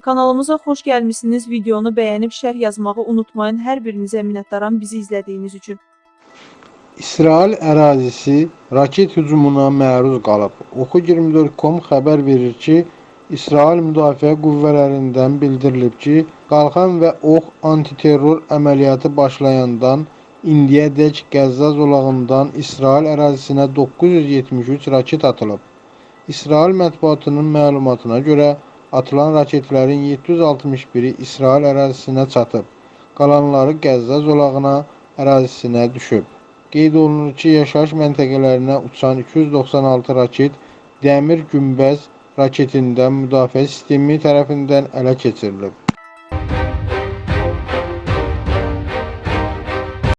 Kanalımıza xoş gəlmisiniz. Videonu bəyənib şərh yazmağı unutmayın. Hər birinizə minnətdaram bizi izlədiyiniz üçün. İsrail ərazisi raket hücumuna məruz qalıb. Oxu24.com xəbər verir ki, İsrail Müdafiə Qüvvələrindən bildirilib ki, Qalxan və Ox antiterror əməliyyatı başlayandan indiyədək Qəzza zolağından İsrail ərazisinə 973 raket atılıb. İsrail mətbuatının məlumatına görə atılan raketlərin 761-i İsrail ərazisinə çatıb, qalanları Qəzza zolağına ərazisinə düşüb. Qeyd olunur ki, yaşayış məntəqələrinə uçan 296 raket Dəmir Günbəz raketindən müdafiə sistemi tərəfindən ələ keçirilib.